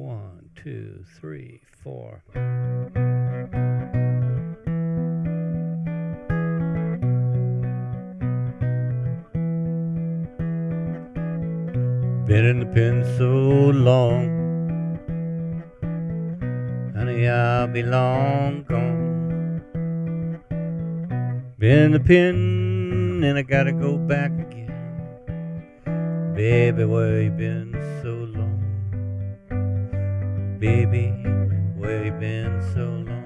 One, two, three, four. Been in the pen so long, honey, I'll be long gone. Been in the pen and I gotta go back again. Baby, where you been so long? Baby, where you been so long?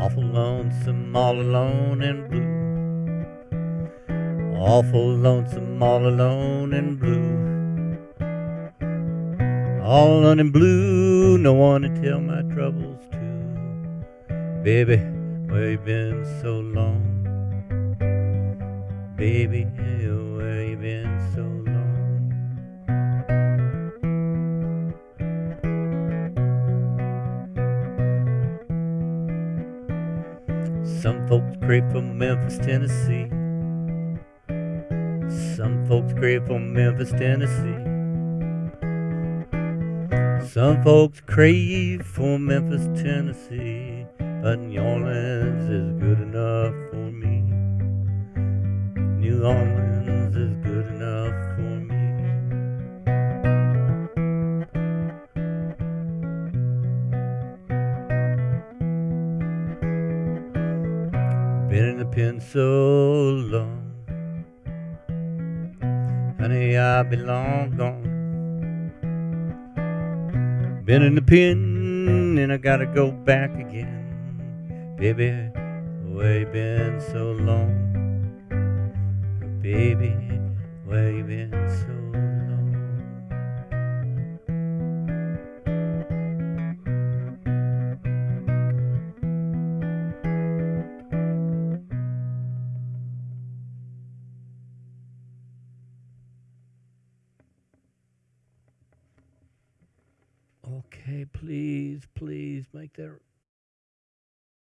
Awful lonesome, all alone and blue. Awful lonesome, all alone and blue. All alone and blue, no one to tell my troubles to. Baby, where you been so long? Baby, where you been so long? Some folks crave from Memphis, Tennessee. Some folks crave from Memphis, Tennessee. Some folks crave for Memphis, Tennessee, but New Orleans is good enough Orleans is good enough for me. Been in the pen so long, honey, I be long gone. Been in the pen and I gotta go back again. Baby, you been so long? Baby, where you been so long? Okay, please, please make that